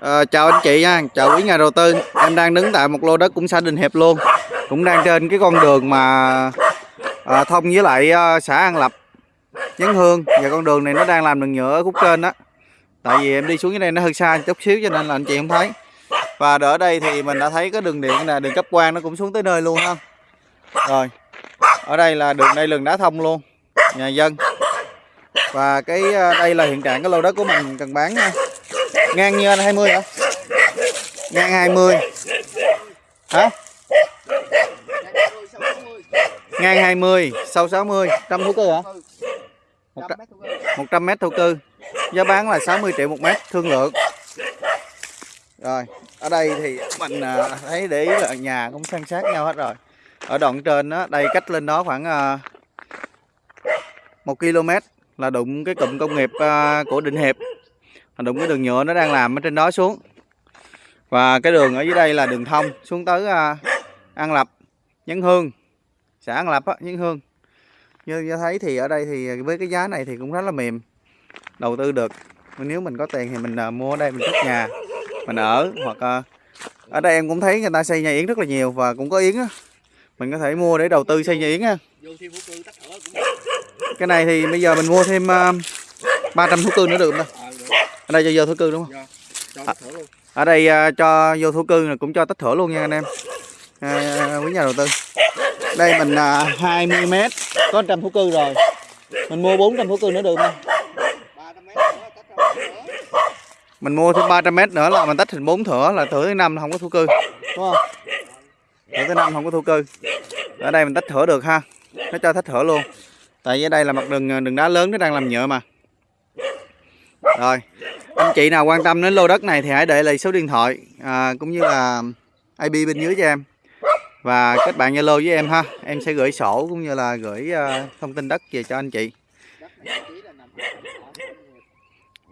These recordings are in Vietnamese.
À, chào anh chị nha, chào quý nhà đầu tư. Em đang đứng tại một lô đất cũng xã Đình Hiệp luôn. Cũng đang trên cái con đường mà à, thông với lại à, xã An Lập, Nhấn Hương. Và con đường này nó đang làm đường nhựa ở khúc trên đó. Tại vì em đi xuống dưới đây nó hơi xa chút xíu cho nên là anh chị không thấy. Và ở đây thì mình đã thấy cái đường điện nè, đường cấp quang nó cũng xuống tới nơi luôn ha. Rồi. Ở đây là đường đây đường đá thông luôn. Nhà dân. Và cái đây là hiện trạng cái lô đất của mình cần bán nha ngang như anh 20 hả? Ngang 20 hả? Ngang 20 sâu 60 100 thổ cư hả? 100 mét thổ cư. Giá bán là 60 triệu một mét, thương lượng. Rồi, ở đây thì mình à, thấy để ý là nhà cũng san sát nhau hết rồi. Ở đoạn trên đó đây cách lên đó khoảng à, 1 km là đụng cái cụm công nghiệp à, của Định Hiệp đụng cái đường nhựa nó đang làm ở trên đó xuống. Và cái đường ở dưới đây là đường thông xuống tới uh, An Lập Nhân Hương xã An Lập á, Nhân Hương. Như, như thấy thì ở đây thì với cái giá này thì cũng rất là mềm. Đầu tư được. Nếu mình có tiền thì mình uh, mua ở đây mình cất nhà mình ở hoặc uh, ở đây em cũng thấy người ta xây nhà yến rất là nhiều và cũng có yến á. Mình có thể mua để đầu tư xây nhà yến á cái này thì bây giờ mình mua thêm uh, 300 thú cưng nữa được không ở đây cho vô thổ cư đúng không? À, ở đây uh, cho vô thổ cư cũng cho tách thửa luôn nha anh em. À, quý nhà đầu tư. Đây mình à, 20 mét có trăm thổ cư rồi. Mình mua 400 thổ cư nữa được không? Mình mua thêm 300 mét nữa là mình tách thành 4 thửa là thửa thứ năm không có thổ cư. Đúng không? Thửa thứ năm không có thổ cư. Ở đây mình tách thửa được ha. Nó cho tách thửa luôn. Tại vì đây là mặt đường đường đá lớn nó đang làm nhựa mà rồi anh chị nào quan tâm đến lô đất này thì hãy để lại số điện thoại à, cũng như là IP bên dưới cho em. Và kết bạn Zalo với em ha. Em sẽ gửi sổ cũng như là gửi uh, thông tin đất về cho anh chị.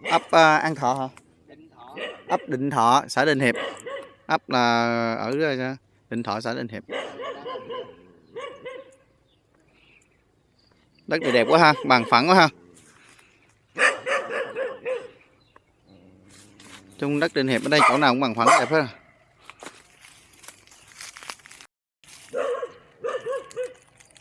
Ấp uh, An Thọ hả? Ấp Định Thọ xã Định Hiệp. Ấp là ở à, Định Thọ xã Định Hiệp. Đất này đẹp quá ha bằng phẳng quá ha. Chung đất trên hiệp ở đây chỗ nào cũng bằng phẳng đẹp hết à.